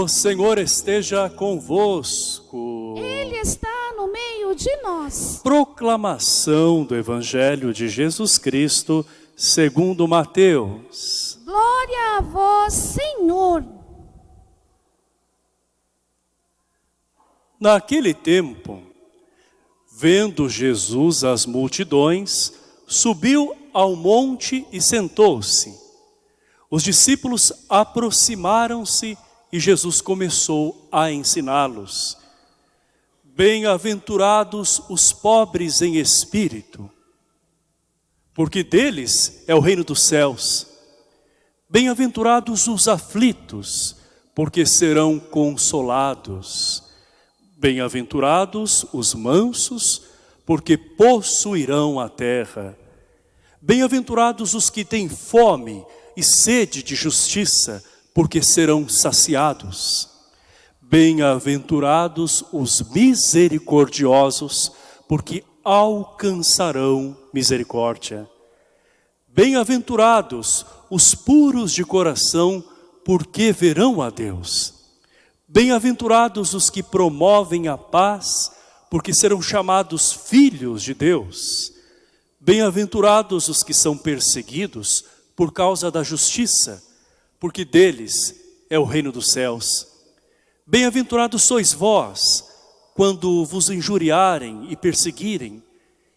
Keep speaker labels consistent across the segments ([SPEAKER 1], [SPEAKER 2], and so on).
[SPEAKER 1] O Senhor esteja convosco.
[SPEAKER 2] Ele está no meio de nós.
[SPEAKER 1] Proclamação do Evangelho de Jesus Cristo, segundo Mateus.
[SPEAKER 2] Glória a vós, Senhor.
[SPEAKER 1] Naquele tempo, vendo Jesus as multidões, subiu ao monte e sentou-se. Os discípulos aproximaram-se e Jesus começou a ensiná-los. Bem-aventurados os pobres em espírito, porque deles é o reino dos céus. Bem-aventurados os aflitos, porque serão consolados. Bem-aventurados os mansos, porque possuirão a terra. Bem-aventurados os que têm fome e sede de justiça, porque serão saciados. Bem-aventurados os misericordiosos, porque alcançarão misericórdia. Bem-aventurados os puros de coração, porque verão a Deus. Bem-aventurados os que promovem a paz, porque serão chamados filhos de Deus. Bem-aventurados os que são perseguidos por causa da justiça, porque deles é o reino dos céus. Bem-aventurados sois vós, quando vos injuriarem e perseguirem,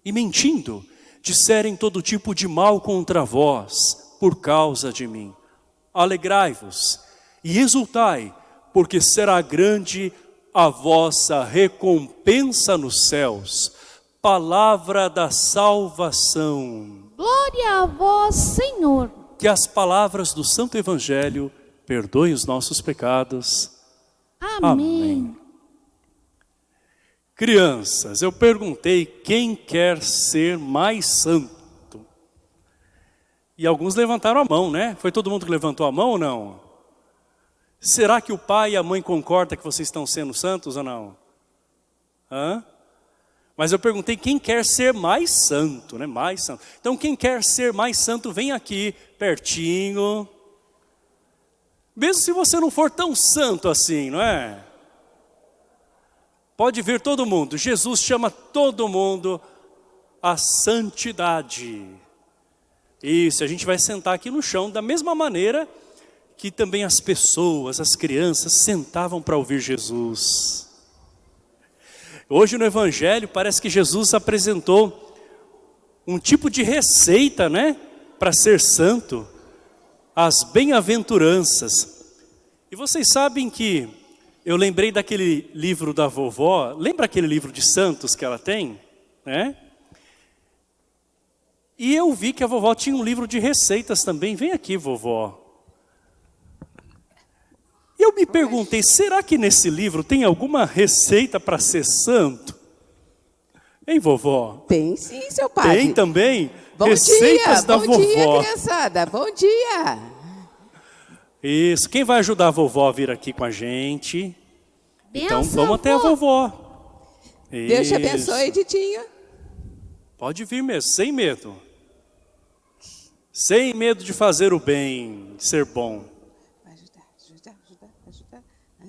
[SPEAKER 1] e mentindo, disserem todo tipo de mal contra vós, por causa de mim. Alegrai-vos e exultai, porque será grande a vossa recompensa nos céus. Palavra da salvação.
[SPEAKER 2] Glória a vós, Senhor.
[SPEAKER 1] Que as palavras do Santo Evangelho perdoem os nossos pecados.
[SPEAKER 2] Amém.
[SPEAKER 1] Crianças, eu perguntei quem quer ser mais santo. E alguns levantaram a mão, né? Foi todo mundo que levantou a mão ou não? Será que o pai e a mãe concordam que vocês estão sendo santos ou não? Hã? Mas eu perguntei quem quer ser mais santo, né? Mais santo. Então quem quer ser mais santo, vem aqui pertinho. Mesmo se você não for tão santo assim, não é? Pode vir todo mundo. Jesus chama todo mundo à santidade. Isso, a gente vai sentar aqui no chão da mesma maneira que também as pessoas, as crianças sentavam para ouvir Jesus. Hoje no Evangelho parece que Jesus apresentou um tipo de receita, né? Para ser santo, as bem-aventuranças. E vocês sabem que eu lembrei daquele livro da vovó, lembra aquele livro de santos que ela tem? Né? E eu vi que a vovó tinha um livro de receitas também. Vem aqui, vovó. E eu me perguntei, será que nesse livro tem alguma receita para ser santo? Hein, vovó?
[SPEAKER 3] Tem sim, seu padre.
[SPEAKER 1] Tem também?
[SPEAKER 3] Bom
[SPEAKER 1] receitas
[SPEAKER 3] dia,
[SPEAKER 1] da
[SPEAKER 3] bom
[SPEAKER 1] vovó.
[SPEAKER 3] dia, criançada. Bom dia.
[SPEAKER 1] Isso. Quem vai ajudar a vovó a vir aqui com a gente? Então
[SPEAKER 2] Benção,
[SPEAKER 1] vamos até a vovó.
[SPEAKER 3] Deus te
[SPEAKER 1] Isso.
[SPEAKER 3] abençoe, Ditinha.
[SPEAKER 1] Pode vir mesmo, sem medo. Sem medo de fazer o bem, de ser bom.
[SPEAKER 3] Vai ajudar, ajudar, ajudar, ajudar, ajudar.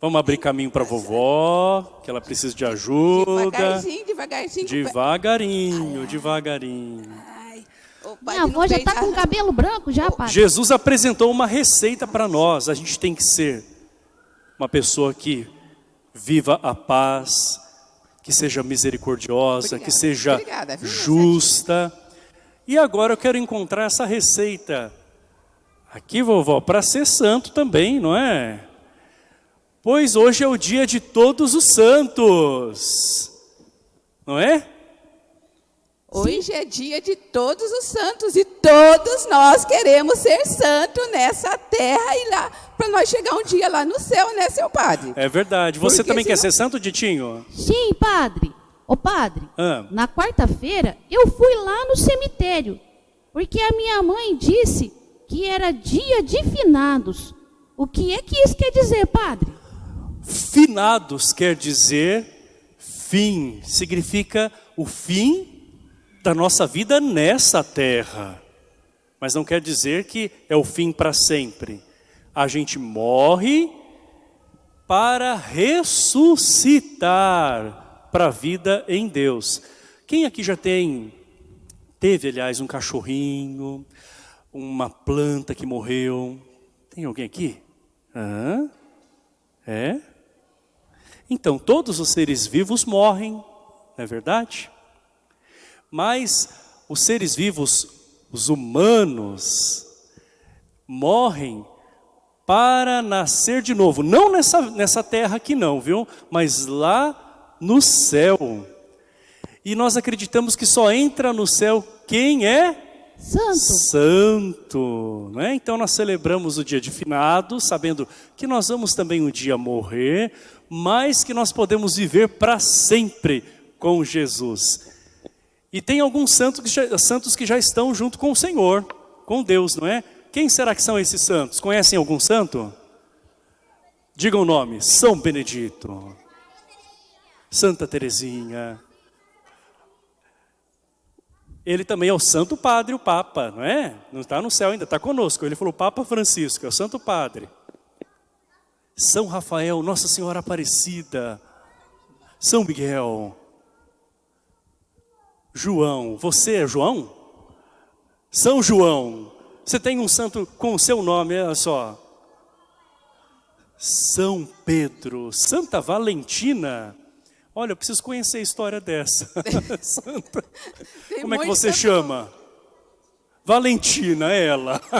[SPEAKER 1] Vamos abrir caminho para a vovó, que ela precisa de ajuda.
[SPEAKER 3] Devagarzinho, devagarzinho.
[SPEAKER 1] Devagarinho, devagarinho.
[SPEAKER 3] Ai,
[SPEAKER 2] Minha avó já está com cabelo branco já, pai.
[SPEAKER 1] Jesus apresentou uma receita para nós. A gente tem que ser uma pessoa que viva a paz, que seja misericordiosa, que
[SPEAKER 3] Obrigada,
[SPEAKER 1] seja
[SPEAKER 3] obrigada, viu,
[SPEAKER 1] justa. E agora eu quero encontrar essa receita aqui, vovó, para ser santo também, não é? Pois hoje é o dia de todos os santos. Não é?
[SPEAKER 3] Hoje é dia de todos os santos e todos nós queremos ser santo nessa terra e lá para nós chegar um dia lá no céu, né, seu padre?
[SPEAKER 1] É verdade. Você
[SPEAKER 3] Porque
[SPEAKER 1] também quer
[SPEAKER 3] senão-
[SPEAKER 1] ser santo, Ditinho?
[SPEAKER 2] Sim, padre. Ô, padre,
[SPEAKER 1] Ah.
[SPEAKER 2] na quarta-feira eu fui lá no cemitério, porque a minha mãe disse que era dia de finados. O que é que isso quer dizer, padre?
[SPEAKER 1] Finados quer dizer fim, significa o fim da nossa vida nessa terra. Mas não quer dizer que é o fim para sempre. A gente morre para ressuscitar para a vida em Deus. Quem aqui já tem, teve aliás um cachorrinho, uma planta que morreu? Tem alguém aqui? Hã? É? Então, todos os seres vivos morrem, não é verdade? Mas os seres vivos, os humanos, morrem para nascer de novo. Não nessa, nessa terra aqui não, viu? Mas lá no céu. E nós acreditamos que só entra no céu quem é
[SPEAKER 2] Santo.
[SPEAKER 1] santo, né? Então nós celebramos o dia de finados, sabendo que nós vamos também um dia morrer, mas que nós podemos viver para sempre com Jesus. E tem alguns santos que, já, santos que já estão junto com o Senhor, com Deus, não é? Quem será que são esses santos? Conhecem algum santo? Diga o nome, São Benedito, Santa Teresinha, ele também é o Santo Padre, o Papa, não é? Não está no céu ainda, está conosco. Ele falou Papa Francisco, é o Santo Padre. São Rafael, Nossa Senhora Aparecida, São Miguel, João, você é João? São João, você tem um santo com o seu nome, olha só. São Pedro, Santa Valentina. Olha, eu preciso conhecer a história dessa. Santa.
[SPEAKER 3] Tem
[SPEAKER 1] Como é que você chama? Valentina, ela.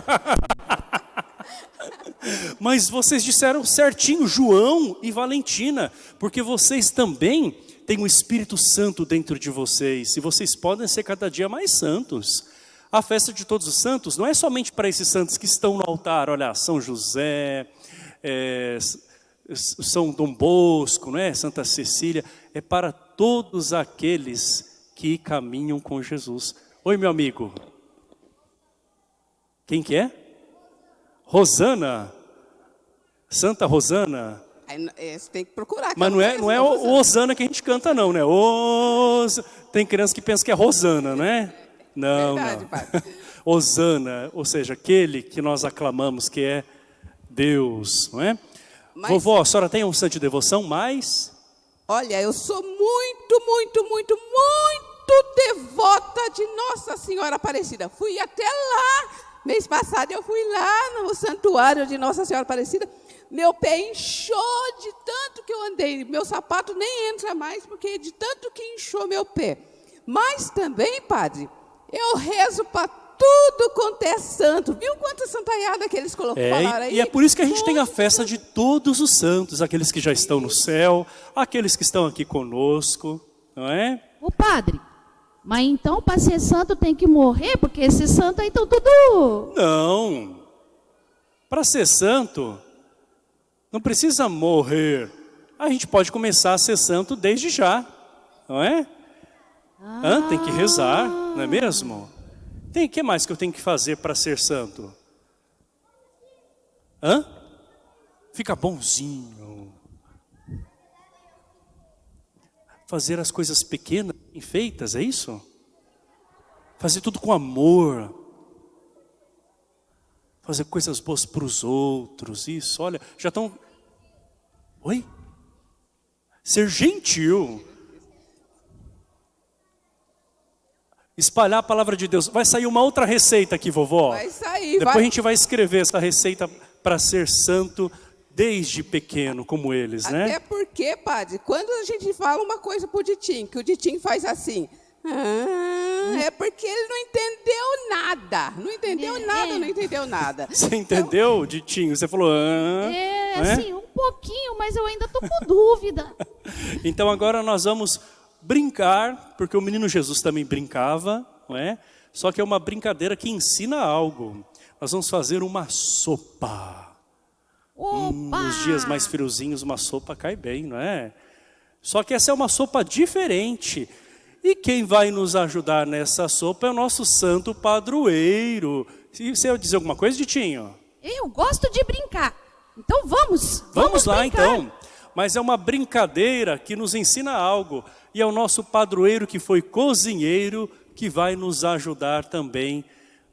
[SPEAKER 1] Mas vocês disseram certinho, João e Valentina, porque vocês também têm o Espírito Santo dentro de vocês, e vocês podem ser cada dia mais santos. A festa de todos os santos não é somente para esses santos que estão no altar, olha, São José, é, São Dom Bosco, não é? Santa Cecília, é para todos aqueles que caminham com Jesus. Oi, meu amigo. Quem que é? Rosana. Santa Rosana.
[SPEAKER 3] É, você tem que procurar.
[SPEAKER 1] Mas não é, não é o
[SPEAKER 3] Rosana.
[SPEAKER 1] o Osana que a gente canta não, né? Os... Tem criança que pensa que é Rosana, não é? Não,
[SPEAKER 3] Verdade,
[SPEAKER 1] não.
[SPEAKER 3] padre.
[SPEAKER 1] Osana, ou seja, aquele que nós aclamamos que é Deus, não é?
[SPEAKER 3] Mas-
[SPEAKER 1] Vovó, a senhora tem um santo de devoção, mas...
[SPEAKER 3] Olha, eu sou muito, muito, muito, muito devota de Nossa Senhora Aparecida. Fui até lá. Mês passado eu fui lá no santuário de Nossa Senhora Aparecida. Meu pé inchou de tanto que eu andei. Meu sapato nem entra mais, porque de tanto que inchou meu pé. Mas também, padre, eu rezo para tudo quanto é santo. Viu quanta santaiada que eles colocaram
[SPEAKER 1] É,
[SPEAKER 3] aí?
[SPEAKER 1] e é por isso que a gente tem a festa de todos os santos, aqueles que já estão no céu, aqueles que estão aqui conosco, não é?
[SPEAKER 2] Ô, padre, mas então para ser santo tem que morrer, porque esses santos aí estão tudo...
[SPEAKER 1] Não. Para ser santo, não precisa morrer. A gente pode começar a ser santo desde já, não é? Hã? Tem que rezar, não é mesmo? Tem que mais que eu tenho que fazer para ser santo? Hã? Fica bonzinho. Fazer as coisas pequenas, bem feitas, é isso? Fazer tudo com amor. Fazer coisas boas para os outros, isso, olha, já estão... Oi? Ser gentil. Espalhar a palavra de Deus. Vai sair uma outra receita aqui, vovó.
[SPEAKER 3] Vai sair,
[SPEAKER 1] Depois
[SPEAKER 3] vai.
[SPEAKER 1] a gente vai escrever essa receita para ser santo desde pequeno, como eles,
[SPEAKER 3] Até
[SPEAKER 1] né?
[SPEAKER 3] porque, padre, quando a gente fala uma coisa pro Ditim, que o Ditim faz assim, ah, é porque ele não entendeu nada. Não entendeu
[SPEAKER 2] É,
[SPEAKER 3] nada,
[SPEAKER 2] é.
[SPEAKER 3] não entendeu nada.
[SPEAKER 1] Você entendeu, Ditinho? Você falou... Ah,
[SPEAKER 2] É,
[SPEAKER 1] né?
[SPEAKER 2] assim, um pouquinho, mas eu ainda tô com dúvida.
[SPEAKER 1] Então agora nós vamos brincar, porque o menino Jesus também brincava, não é? Só que é uma brincadeira que ensina algo. Nós vamos fazer uma sopa. Hum, nos dias mais friozinhos, uma sopa cai bem, não é? Só que essa é uma sopa diferente. E quem vai nos ajudar nessa sopa é o nosso santo padroeiro. E Você ia dizer alguma coisa, Ditinho?
[SPEAKER 2] Eu gosto de brincar. Então vamos. Vamos,
[SPEAKER 1] Vamos lá
[SPEAKER 2] brincar.
[SPEAKER 1] então. Mas é uma brincadeira que nos ensina algo. E é o nosso padroeiro que foi cozinheiro que vai nos ajudar também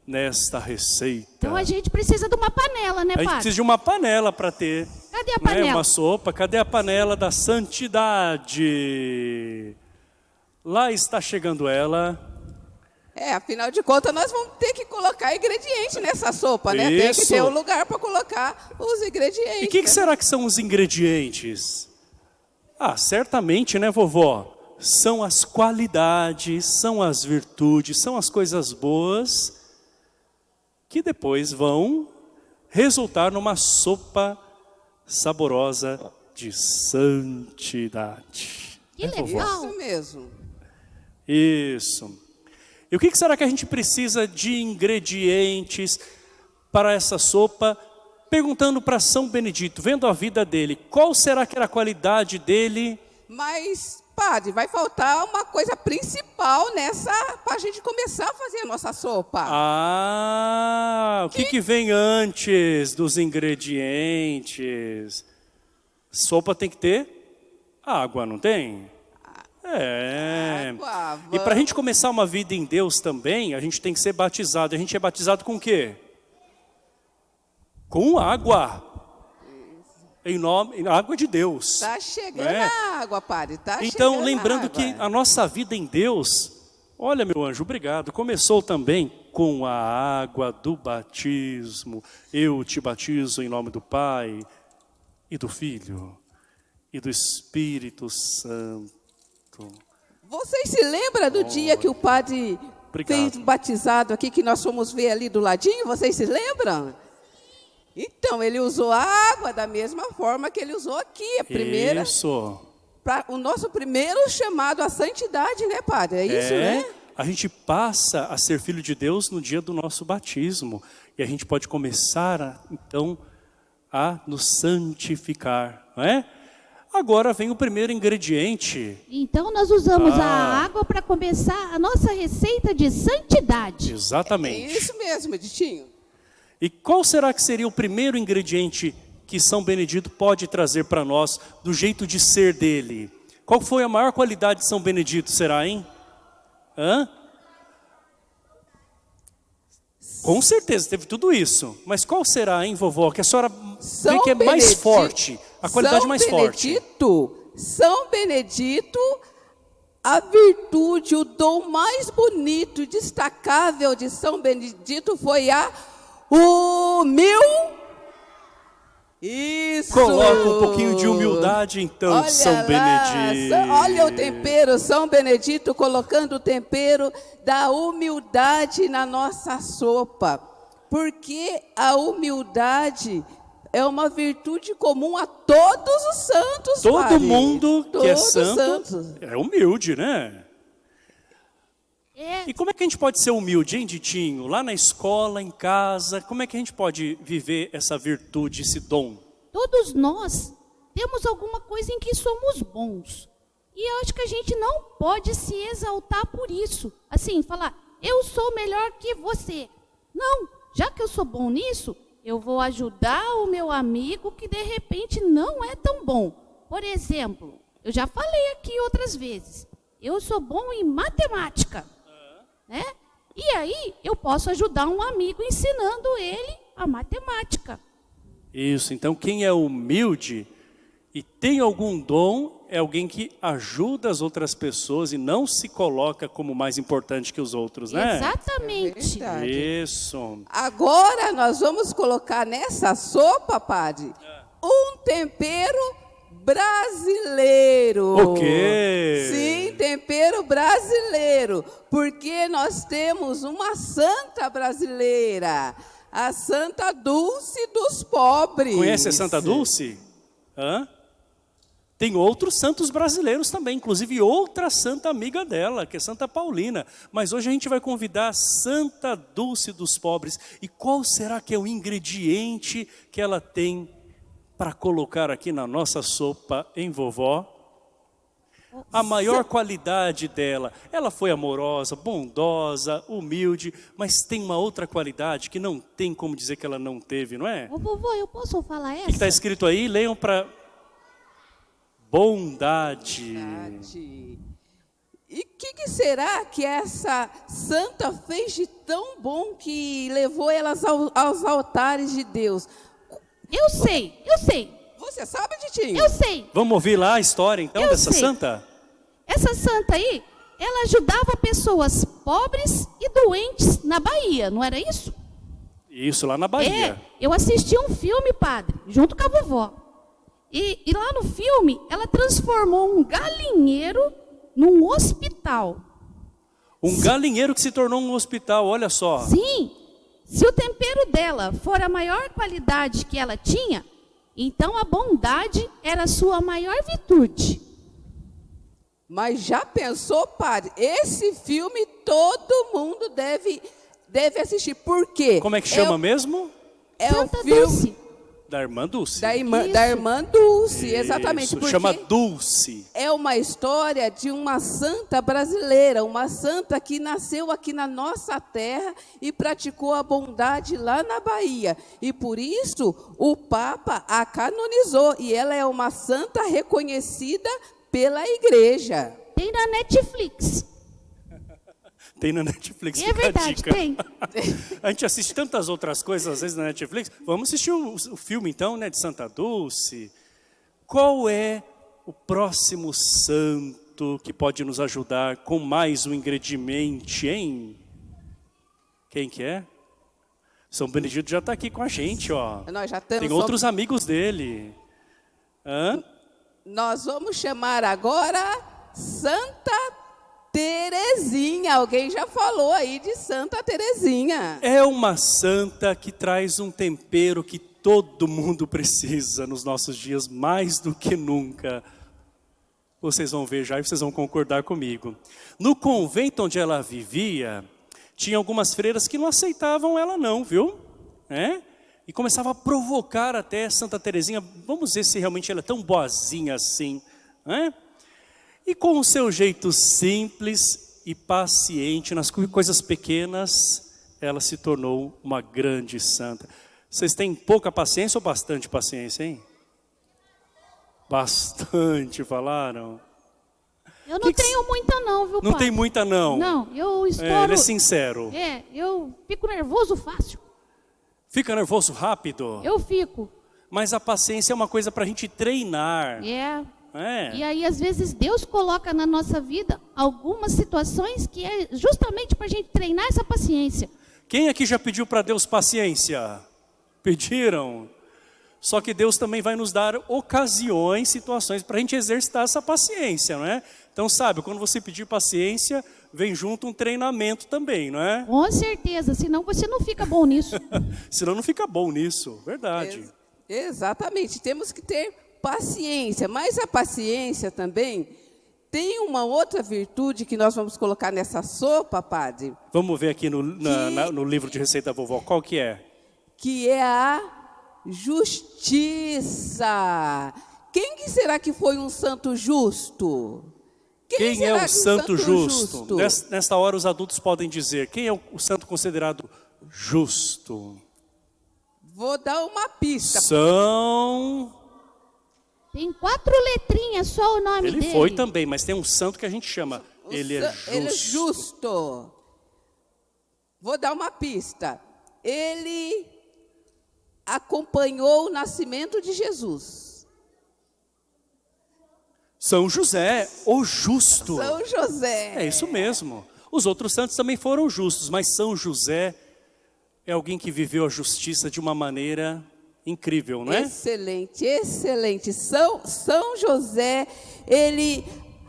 [SPEAKER 1] nesta receita.
[SPEAKER 2] Então a gente precisa de uma panela, né,
[SPEAKER 1] A gente
[SPEAKER 2] padre?
[SPEAKER 1] precisa de uma panela para ter
[SPEAKER 2] Cadê a
[SPEAKER 1] né,
[SPEAKER 2] panela?
[SPEAKER 1] uma sopa. Cadê a panela da santidade? Lá está chegando ela.
[SPEAKER 3] É, afinal de contas, nós vamos ter que colocar ingrediente nessa sopa, né? Tem que
[SPEAKER 1] Isso.
[SPEAKER 3] ter um lugar para colocar os ingredientes.
[SPEAKER 1] E o que, que
[SPEAKER 3] né?
[SPEAKER 1] será que são os ingredientes? Ah, certamente, né, vovó? São as qualidades, são as virtudes, são as coisas boas que depois vão resultar numa sopa saborosa de santidade.
[SPEAKER 2] Que
[SPEAKER 1] Né,
[SPEAKER 2] legal.
[SPEAKER 3] Isso mesmo.
[SPEAKER 1] Isso. E o que que será que a gente precisa de ingredientes para essa sopa? Perguntando para São Benedito, vendo a vida dele, qual será que era a qualidade dele?
[SPEAKER 3] Mas, padre, vai faltar uma coisa principal nessa para a gente começar a fazer a nossa sopa.
[SPEAKER 1] Ah, o que, que vem antes dos ingredientes? Sopa tem que ter água, não tem? É.
[SPEAKER 3] Água,
[SPEAKER 1] E para a gente começar uma vida em Deus também, a gente tem que ser batizado. A gente é batizado com o quê? Com água. Em nome, em água de Deus.
[SPEAKER 3] Tá chegando
[SPEAKER 1] É.
[SPEAKER 3] a água, padre. Tá
[SPEAKER 1] Então,
[SPEAKER 3] chegando a
[SPEAKER 1] lembrando
[SPEAKER 3] água.
[SPEAKER 1] que a nossa vida em Deus, olha meu anjo, obrigado, começou também com a água do batismo. Eu te batizo em nome do Pai e do Filho e do Espírito Santo.
[SPEAKER 3] Vocês se lembram do dia que o padre
[SPEAKER 1] Obrigado.
[SPEAKER 3] fez um batizado aqui, que nós fomos ver ali do ladinho? Vocês se lembram? Então, ele usou a água da mesma forma que ele usou aqui. A primeira,
[SPEAKER 1] Isso.
[SPEAKER 3] pra, o nosso primeiro chamado à santidade, né, padre? É isso,
[SPEAKER 1] é,
[SPEAKER 3] né?
[SPEAKER 1] A gente passa a ser filho de Deus no dia do nosso batismo. E a gente pode começar, a, então, a nos santificar, não é? Agora vem o primeiro ingrediente.
[SPEAKER 2] Então nós usamos
[SPEAKER 1] Ah.
[SPEAKER 2] a água para começar a nossa receita de santidade.
[SPEAKER 3] É
[SPEAKER 1] Exatamente.
[SPEAKER 3] isso mesmo, Editinho.
[SPEAKER 1] E qual será que seria o primeiro ingrediente que São Benedito pode trazer para nós do jeito de ser dele? Qual foi a maior qualidade de São Benedito, será, hein? Hã? Com certeza, teve tudo isso. Mas qual será, hein, vovó? Que a senhora vê que é mais
[SPEAKER 3] Benedito-
[SPEAKER 1] forte, a qualidade
[SPEAKER 3] São
[SPEAKER 1] mais forte.
[SPEAKER 3] Benedito, São Benedito, a virtude, o dom mais bonito e destacável de São Benedito foi a humil. Isso.
[SPEAKER 1] Coloca um pouquinho de humildade, então,
[SPEAKER 3] Olha
[SPEAKER 1] São
[SPEAKER 3] lá,
[SPEAKER 1] Benedito.
[SPEAKER 3] Olha o tempero, São Benedito colocando o tempero da humildade na nossa sopa. Porque a humildade é uma virtude comum a todos os santos.
[SPEAKER 1] Todo
[SPEAKER 3] padre.
[SPEAKER 1] mundo que é
[SPEAKER 3] Todos os
[SPEAKER 1] santo
[SPEAKER 3] santos.
[SPEAKER 1] é humilde, né? E como é que a gente pode ser humilde, hein, Ditinho? Lá na escola, em casa, como é que a gente pode viver essa virtude, esse dom?
[SPEAKER 2] todos nós temos alguma coisa em que somos bons. E eu acho que a gente não pode se exaltar por isso. Assim, falar, eu sou melhor que você. Não, já que eu sou bom nisso, eu vou ajudar o meu amigo que de repente não é tão bom. Por exemplo, eu já falei aqui outras vezes, eu sou bom em matemática. Né? E aí eu posso ajudar um amigo ensinando ele a matemática.
[SPEAKER 1] Isso, então quem é humilde e tem algum dom é alguém que ajuda as outras pessoas e não se coloca como mais importante que os outros, né?
[SPEAKER 2] Exatamente.
[SPEAKER 3] É.
[SPEAKER 1] Isso.
[SPEAKER 3] Agora nós vamos colocar nessa sopa, padre, um tempero brasileiro.
[SPEAKER 1] O quê?
[SPEAKER 3] Sim, tempero brasileiro, porque nós temos uma santa brasileira, a Santa Dulce dos pobres.
[SPEAKER 1] Conhece a Santa Dulce? Hã? Tem outros santos brasileiros também, inclusive outra santa amiga dela, que é Santa Paulina. Mas hoje a gente vai convidar a Santa Dulce dos Pobres. E qual será que é o ingrediente que ela tem para colocar aqui na nossa sopa em vovó? A maior qualidade dela, ela foi amorosa, bondosa, humilde, mas tem uma outra qualidade que não tem como dizer que ela não teve, não é?
[SPEAKER 2] Ô, vovô, eu posso falar
[SPEAKER 1] O que está
[SPEAKER 2] essa?
[SPEAKER 1] escrito aí? Leiam para bondade.
[SPEAKER 3] Verdade. E o que, que será que essa santa fez de tão bom que levou elas ao- aos altares de Deus?
[SPEAKER 2] Eu sei, eu sei,
[SPEAKER 3] Você sabe, Titinho?
[SPEAKER 2] eu sei.
[SPEAKER 1] Vamos ouvir lá a história então
[SPEAKER 2] Eu
[SPEAKER 1] dessa
[SPEAKER 2] sei.
[SPEAKER 1] santa?
[SPEAKER 2] Essa santa aí, ela ajudava pessoas pobres e doentes na Bahia, não era isso?
[SPEAKER 1] Isso, lá na Bahia.
[SPEAKER 2] É, eu assisti um filme, padre, junto com a vovó. E, e lá no filme, ela transformou um galinheiro num hospital.
[SPEAKER 1] Um galinheiro que se tornou um hospital, olha só.
[SPEAKER 2] Sim, se o tempero dela for a maior qualidade que ela tinha, então a bondade era a sua maior virtude.
[SPEAKER 3] Mas já pensou, padre? Esse filme todo mundo deve, deve assistir. Por quê?
[SPEAKER 1] Como é que chama
[SPEAKER 3] o-
[SPEAKER 1] mesmo?
[SPEAKER 3] É
[SPEAKER 2] Santa
[SPEAKER 3] o filme
[SPEAKER 2] Dulce.
[SPEAKER 1] Da irmã Dulce.
[SPEAKER 3] da irmã,
[SPEAKER 2] Isso.
[SPEAKER 3] da irmã Dulce, exatamente.
[SPEAKER 1] Isso,
[SPEAKER 3] Porque
[SPEAKER 1] chama Dulce.
[SPEAKER 3] é uma história de uma santa brasileira, uma santa que nasceu aqui na nossa terra e praticou a bondade lá na Bahia. E por isso o Papa a canonizou. E ela é uma santa reconhecida pela igreja.
[SPEAKER 2] Tem na Netflix.
[SPEAKER 1] Tem na Netflix.
[SPEAKER 2] É
[SPEAKER 1] fica a
[SPEAKER 2] verdade,
[SPEAKER 1] dica.
[SPEAKER 2] tem.
[SPEAKER 1] A gente assiste tantas outras coisas às vezes na Netflix. Vamos assistir o, o filme então, né, de Santa Dulce. Qual é o próximo santo que pode nos ajudar com mais um ingrediente, hein? Quem que é? São Benedito já está aqui com a gente, ó.
[SPEAKER 3] Nós já temos.
[SPEAKER 1] Tem outros amigos dele. Hã?
[SPEAKER 3] Nós vamos chamar agora Santa Terezinha. Alguém já falou aí de Santa Terezinha.
[SPEAKER 1] É uma santa que traz um tempero que todo mundo precisa nos nossos dias, mais do que nunca. Vocês vão ver já e vocês vão concordar comigo. No convento onde ela vivia, tinha algumas freiras que não aceitavam ela não, viu? É? E começava a provocar até Santa Teresinha, vamos ver se realmente ela é tão boazinha assim. É? E com o seu jeito simples e paciente nas co- coisas pequenas, ela se tornou uma grande santa. Vocês têm pouca paciência ou bastante paciência, hein? Bastante, falaram.
[SPEAKER 2] Eu não
[SPEAKER 1] Que que
[SPEAKER 2] tenho muita não, viu,
[SPEAKER 1] Não
[SPEAKER 2] padre?
[SPEAKER 1] tem muita não.
[SPEAKER 2] Não, eu
[SPEAKER 1] É,
[SPEAKER 2] estouro...
[SPEAKER 1] ele é sincero.
[SPEAKER 2] É, eu fico nervoso fácil.
[SPEAKER 1] Fica nervoso rápido.
[SPEAKER 2] Eu fico.
[SPEAKER 1] Mas a paciência é uma coisa para a gente treinar.
[SPEAKER 2] É.
[SPEAKER 1] É.
[SPEAKER 2] E aí, às vezes, Deus coloca na nossa vida algumas situações que é justamente para a gente treinar essa paciência.
[SPEAKER 1] Quem aqui já pediu para Deus paciência? Pediram? Só que Deus também vai nos dar ocasiões, situações para a gente exercitar essa paciência, não é? Então, sabe, quando você pedir paciência, vem junto um treinamento também, não é?
[SPEAKER 2] Com certeza, senão você não fica bom nisso.
[SPEAKER 1] Senão não fica bom nisso, verdade.
[SPEAKER 3] Ex- exatamente, temos que ter paciência, mas a paciência também tem uma outra virtude que nós vamos colocar nessa sopa, padre,
[SPEAKER 1] Vamos ver aqui no, na-
[SPEAKER 3] Que-
[SPEAKER 1] na- no livro de receita vovó, qual que é?
[SPEAKER 3] que é a justiça. Quem que será que foi um santo justo?
[SPEAKER 1] Quem, é
[SPEAKER 3] será
[SPEAKER 1] o
[SPEAKER 3] um
[SPEAKER 1] santo justo? Nes- Nesta hora os adultos podem dizer, quem é o, o santo considerado justo?
[SPEAKER 3] Vou dar uma pista.
[SPEAKER 1] São...
[SPEAKER 2] Tem quatro letrinhas só o nome
[SPEAKER 1] Ele
[SPEAKER 2] dele.
[SPEAKER 1] foi também, mas tem um santo que a gente chama.
[SPEAKER 3] O
[SPEAKER 1] Ele é justo.
[SPEAKER 3] Ele é justo. Vou dar uma pista. Ele acompanhou o nascimento de Jesus.
[SPEAKER 1] São José, o justo.
[SPEAKER 3] São José.
[SPEAKER 1] É isso mesmo. Os outros santos também foram justos, mas São José é alguém que viveu a justiça de uma maneira incrível, não é?
[SPEAKER 3] Excelente, excelente. São, São José, ele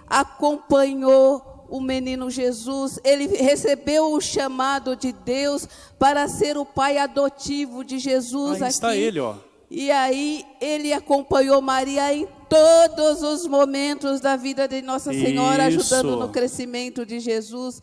[SPEAKER 3] acompanhou o menino Jesus, ele recebeu o chamado de Deus para ser o pai adotivo de Jesus
[SPEAKER 1] Aí
[SPEAKER 3] aqui.
[SPEAKER 1] está ele, ó.
[SPEAKER 3] E aí ele acompanhou Maria em todos os momentos da vida de Nossa Senhora,
[SPEAKER 1] Isso.
[SPEAKER 3] ajudando no crescimento de Jesus,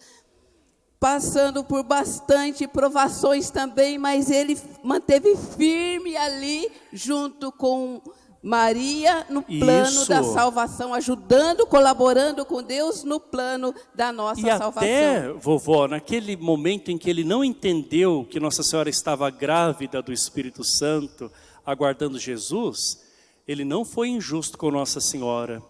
[SPEAKER 3] passando por bastante provações também, mas ele manteve firme ali junto com Maria no plano
[SPEAKER 1] Isso.
[SPEAKER 3] da salvação, ajudando, colaborando com Deus no plano da nossa
[SPEAKER 1] E
[SPEAKER 3] salvação.
[SPEAKER 1] até, vovó, naquele momento em que ele não entendeu que Nossa Senhora estava grávida do Espírito Santo, aguardando Jesus, ele não foi injusto com Nossa Senhora.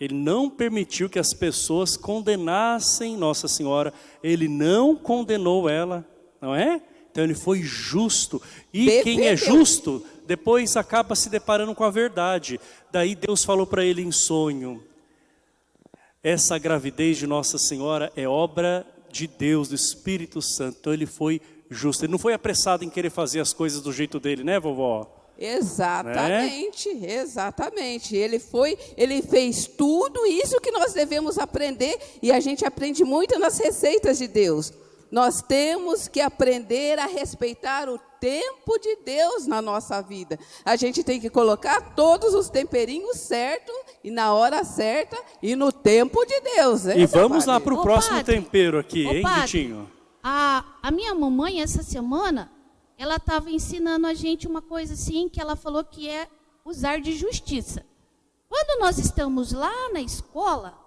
[SPEAKER 1] Ele não permitiu que as pessoas condenassem Nossa Senhora. Ele não condenou ela, não é? Então ele foi justo. E quem é justo, depois acaba se deparando com a verdade. Daí Deus falou para ele em sonho: essa gravidez de Nossa Senhora é obra de Deus, do Espírito Santo. Então ele foi justo. Ele não foi apressado em querer fazer as coisas do jeito dele, né, vovó?
[SPEAKER 3] Exatamente, exatamente. Ele foi, ele fez tudo isso que nós devemos aprender e a gente aprende muito nas receitas de Deus. Nós temos que aprender a respeitar o tempo de Deus na nossa vida. A gente tem que colocar todos os temperinhos certos e na hora certa e no tempo de Deus. né,
[SPEAKER 1] E vamos lá para o próximo
[SPEAKER 2] padre.
[SPEAKER 1] tempero aqui, hein,
[SPEAKER 2] padre.
[SPEAKER 1] Vitinho?
[SPEAKER 2] A, a minha mamãe, essa semana, ela estava ensinando a gente uma coisa assim, que ela falou que é usar de justiça. Quando nós estamos lá na escola,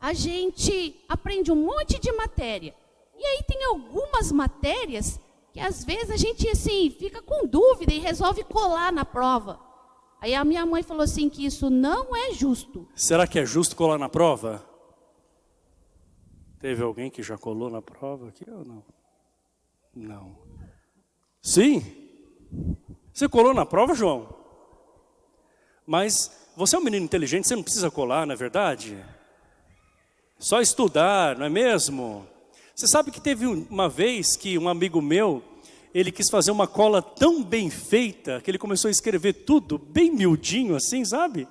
[SPEAKER 2] a gente aprende um monte de matéria. E aí tem algumas matérias que às vezes a gente assim fica com dúvida e resolve colar na prova. Aí a minha mãe falou assim que isso não é justo.
[SPEAKER 1] Será que é justo colar na prova? Teve alguém que já colou na prova aqui ou não? Não. Sim? Você colou na prova, João? Mas você é um menino inteligente, você não precisa colar, não é verdade? Só estudar, não é mesmo? Você sabe que teve um- uma vez que um amigo meu, ele quis fazer uma cola tão bem feita, que ele começou a escrever tudo bem miudinho assim, sabe?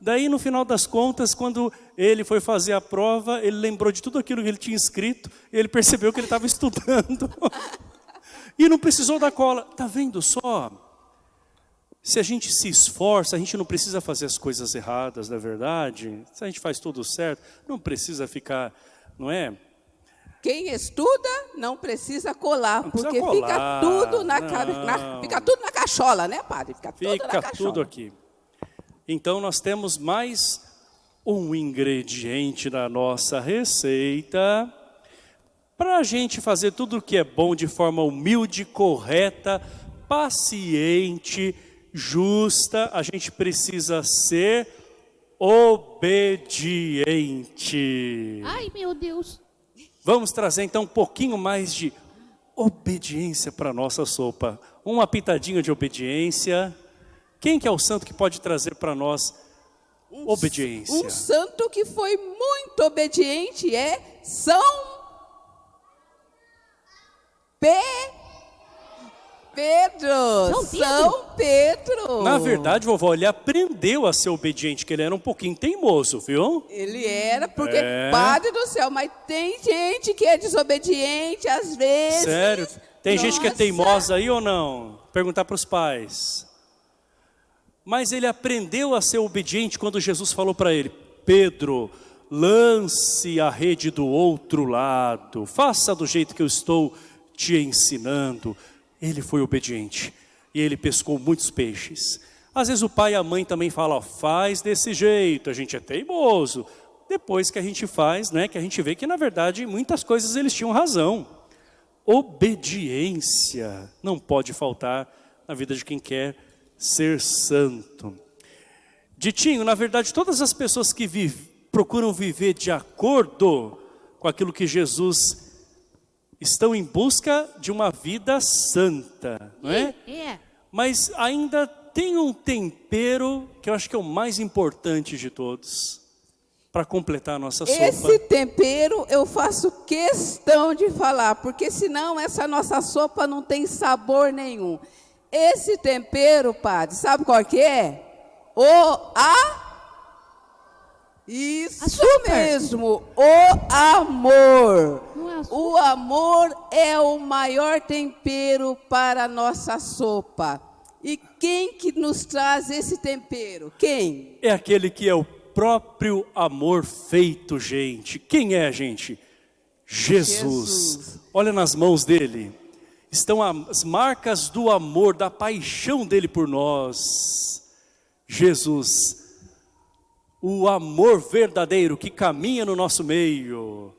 [SPEAKER 1] Daí no final das contas, quando ele foi fazer a prova, ele lembrou de tudo aquilo que ele tinha escrito, ele percebeu que ele estava estudando. E não precisou da cola. Tá vendo só? Se a gente se esforça, a gente não precisa fazer as coisas erradas, na verdade. Se a gente faz tudo certo, não precisa ficar, não é?
[SPEAKER 3] Quem estuda não precisa colar,
[SPEAKER 1] Não precisa
[SPEAKER 3] porque
[SPEAKER 1] colar,
[SPEAKER 3] fica tudo na, na- fica tudo na cachola, né, padre? Fica,
[SPEAKER 1] Fica tudo aqui. Então nós temos mais um ingrediente na nossa receita para a gente fazer tudo o que é bom de forma humilde, correta, paciente, justa. A gente precisa ser obediente.
[SPEAKER 2] Ai, meu Deus.
[SPEAKER 1] Vamos trazer então um pouquinho mais de obediência para a nossa sopa. Uma pitadinha de obediência. Quem que é o santo que pode trazer para nós obediência?
[SPEAKER 3] Um santo que foi muito obediente é São Pe... Pedro.
[SPEAKER 2] São Pedro?
[SPEAKER 3] São Pedro.
[SPEAKER 1] Na verdade, vovó, ele aprendeu a ser obediente, que ele era um pouquinho teimoso, viu?
[SPEAKER 3] Ele era, porque,
[SPEAKER 1] É.
[SPEAKER 3] Padre do céu, mas tem gente que é desobediente às vezes.
[SPEAKER 1] Sério? Tem gente que é
[SPEAKER 3] Nossa.
[SPEAKER 1] teimosa aí ou não? Perguntar para os pais. Mas ele aprendeu a ser obediente quando Jesus falou para ele: Pedro, lance a rede do outro lado, faça do jeito que eu estou te ensinando. Ele foi obediente e ele pescou muitos peixes. Às vezes o pai e a mãe também falam: ó, faz desse jeito, a gente é teimoso. Depois que a gente faz, né, que a gente vê que na verdade muitas coisas eles tinham razão. Obediência não pode faltar na vida de quem quer ser santo. Ditinho, na verdade, todas as pessoas que vive- procuram viver de acordo com aquilo que Jesus estão em busca de uma vida santa, não é?
[SPEAKER 2] É.
[SPEAKER 1] Mas ainda tem um tempero que eu acho que é o mais importante de todos para completar a nossa sopa.
[SPEAKER 3] Esse tempero eu faço questão de falar, porque senão essa nossa sopa não tem sabor nenhum. Esse tempero, padre, sabe qual que é? O a Isso
[SPEAKER 2] Açúcar.
[SPEAKER 3] mesmo, o amor.
[SPEAKER 2] É.
[SPEAKER 3] O amor é o maior tempero para a nossa sopa. E quem que nos traz esse tempero? Quem?
[SPEAKER 1] É aquele que é o próprio amor feito, gente. Quem é, gente? Jesus.
[SPEAKER 3] Jesus.
[SPEAKER 1] Olha nas mãos dele. Estão as marcas do amor, da paixão dele por nós. Jesus. O amor verdadeiro que caminha no nosso meio.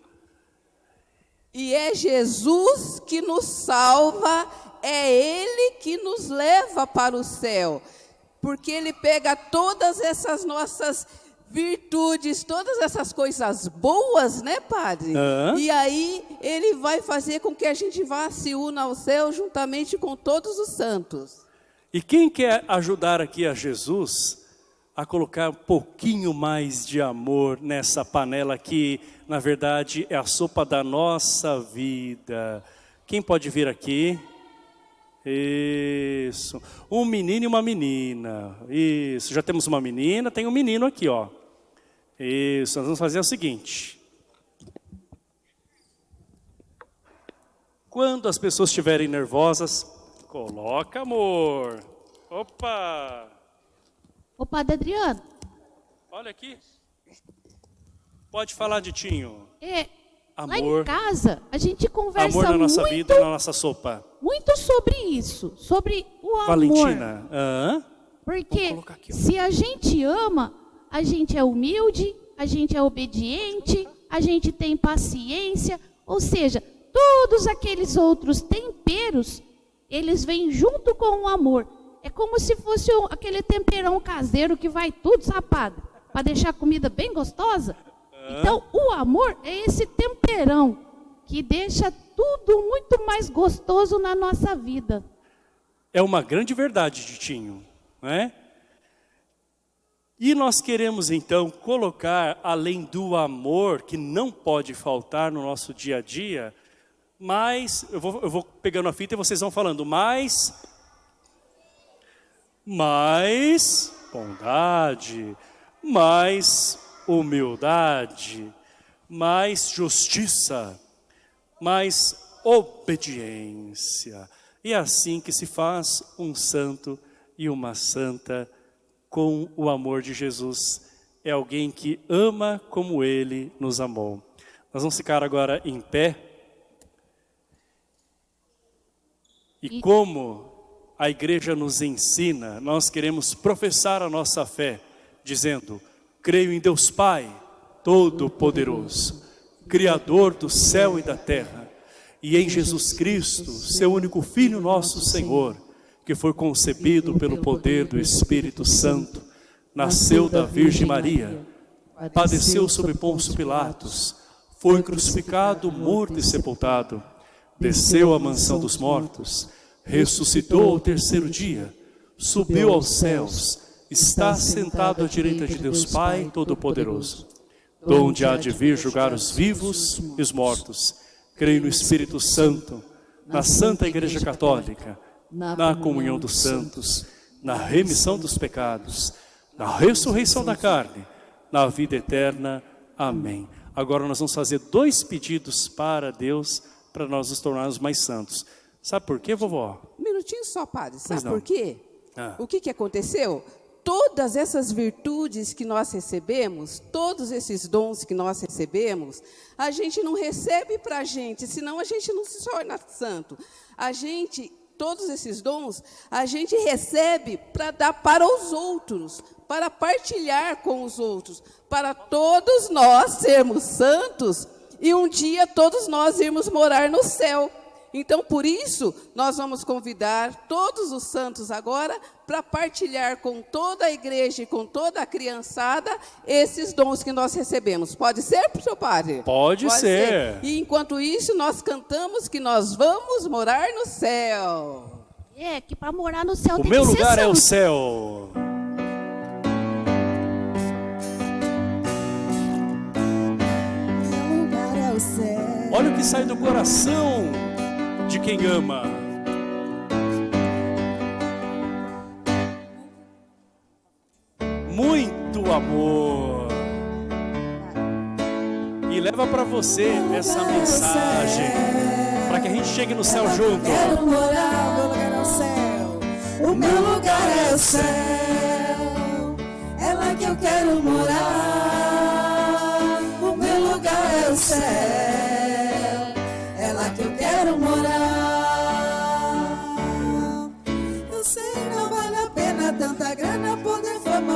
[SPEAKER 3] E é Jesus que nos salva, é Ele que nos leva para o céu. Porque Ele pega todas essas nossas virtudes, todas essas coisas boas, né, Padre?
[SPEAKER 1] Hã?
[SPEAKER 3] E aí Ele vai fazer com que a gente vá se una ao céu juntamente com todos os santos.
[SPEAKER 1] E quem quer ajudar aqui a Jesus a colocar um pouquinho mais de amor nessa panela que, na verdade, é a sopa da nossa vida? Quem pode vir aqui? Isso. Um menino e uma menina. Isso. Já temos uma menina, tem um menino aqui, ó. Isso. Nós vamos fazer o seguinte. Quando as pessoas estiverem nervosas, coloca amor. Opa!
[SPEAKER 2] Ô, Padre Adriano,
[SPEAKER 1] Olha aqui. Pode falar, Ditinho.
[SPEAKER 2] é, lá em
[SPEAKER 1] Amor.
[SPEAKER 2] casa a gente conversa
[SPEAKER 1] Amor na nossa
[SPEAKER 2] muito,
[SPEAKER 1] vida na nossa sopa.
[SPEAKER 2] muito sobre isso, sobre o amor.
[SPEAKER 1] Valentina. Hã?
[SPEAKER 2] Porque
[SPEAKER 1] aqui,
[SPEAKER 2] se a gente ama, a gente é humilde, a gente é obediente, a gente tem paciência, ou seja, todos aqueles outros temperos, eles vêm junto com o amor. É como se fosse aquele temperão caseiro que vai tudo sapado, para deixar a comida bem gostosa. Então, o amor é esse temperão que deixa tudo muito mais gostoso na nossa vida.
[SPEAKER 1] É uma grande verdade, Ditinho. Não é? E nós queremos então colocar, além do amor, que não pode faltar no nosso dia a dia, mais, eu vou, eu vou pegando a fita e vocês vão falando, mais, mais bondade, mais humildade, mais justiça, mais obediência. E é assim que se faz um santo e uma santa com o amor de Jesus. É alguém que ama como Ele nos amou. Nós vamos ficar agora em pé. E
[SPEAKER 2] E-
[SPEAKER 1] como a igreja nos ensina, nós queremos professar a nossa fé, dizendo, creio em Deus Pai, Todo-Poderoso, Criador do céu e da terra, e em Jesus Cristo, seu único Filho nosso Senhor, que foi concebido pelo poder do Espírito Santo, nasceu da Virgem Maria, padeceu sob Pôncio Pilatos, foi crucificado, morto e sepultado, desceu à mansão dos mortos, ressuscitou ao terceiro dia, subiu aos céus, está sentado à direita de Deus Pai Todo-Poderoso, donde há de vir julgar os vivos e os mortos. Creio no Espírito Santo, na Santa Igreja Católica, na comunhão dos santos, na remissão dos pecados, na ressurreição da carne, na vida eterna. Amém. Agora nós vamos fazer dois pedidos para Deus, para nós nos tornarmos mais santos. Sabe por quê, vovó?
[SPEAKER 3] Um minutinho só, padre. Sabe por quê?
[SPEAKER 1] Ah.
[SPEAKER 3] O que, que aconteceu? Todas essas virtudes que nós recebemos, todos esses dons que nós recebemos, a gente não recebe para a gente, senão a gente não se torna santo. A gente, todos esses dons, a gente recebe para dar para os outros, para partilhar com os outros, para todos nós sermos santos e um dia todos nós irmos morar no céu. Então, por isso, nós vamos convidar todos os santos agora para partilhar com toda a igreja e com toda a criançada esses dons que nós recebemos. Pode ser, seu padre?
[SPEAKER 1] Pode ser.
[SPEAKER 3] E enquanto isso, nós cantamos que nós vamos morar no céu.
[SPEAKER 2] É, que para morar no céu
[SPEAKER 1] O
[SPEAKER 2] tem
[SPEAKER 1] meu
[SPEAKER 2] que ser
[SPEAKER 1] lugar é o céu.
[SPEAKER 4] Meu lugar é o céu.
[SPEAKER 1] Olha o que sai do coração de quem ama. Muito amor. E leva para você essa mensagem, para que a gente chegue no céu junto.
[SPEAKER 4] Quero morar, meu lugar é o céu. O meu lugar é o céu, é lá que eu quero morar.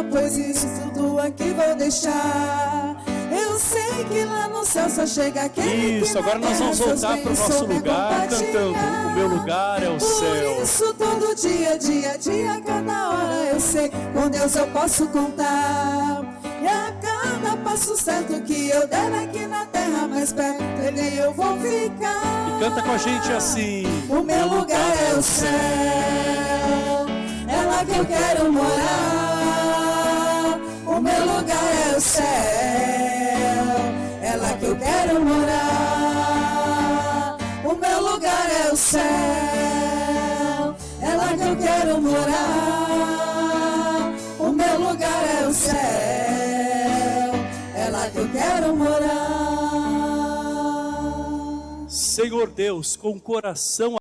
[SPEAKER 4] Pois isso tudo aqui vou deixar. Eu sei que lá no céu só chega aquele
[SPEAKER 1] Isso, agora nós vamos voltar para o nosso lugar cantando. O meu lugar é o
[SPEAKER 4] Por
[SPEAKER 1] céu.
[SPEAKER 4] isso todo dia, dia, dia, cada hora eu sei com Deus eu posso contar. E a cada passo certo que eu der aqui na terra mais perto, ele eu vou ficar.
[SPEAKER 1] E canta com a gente assim.
[SPEAKER 4] O meu lugar é o céu, é lá que eu quero morar. O meu lugar é o céu, lá que eu quero morar. O meu lugar é o céu, lá que eu quero morar. O meu lugar é o céu, lá que eu quero morar.
[SPEAKER 1] Senhor Deus, com o coração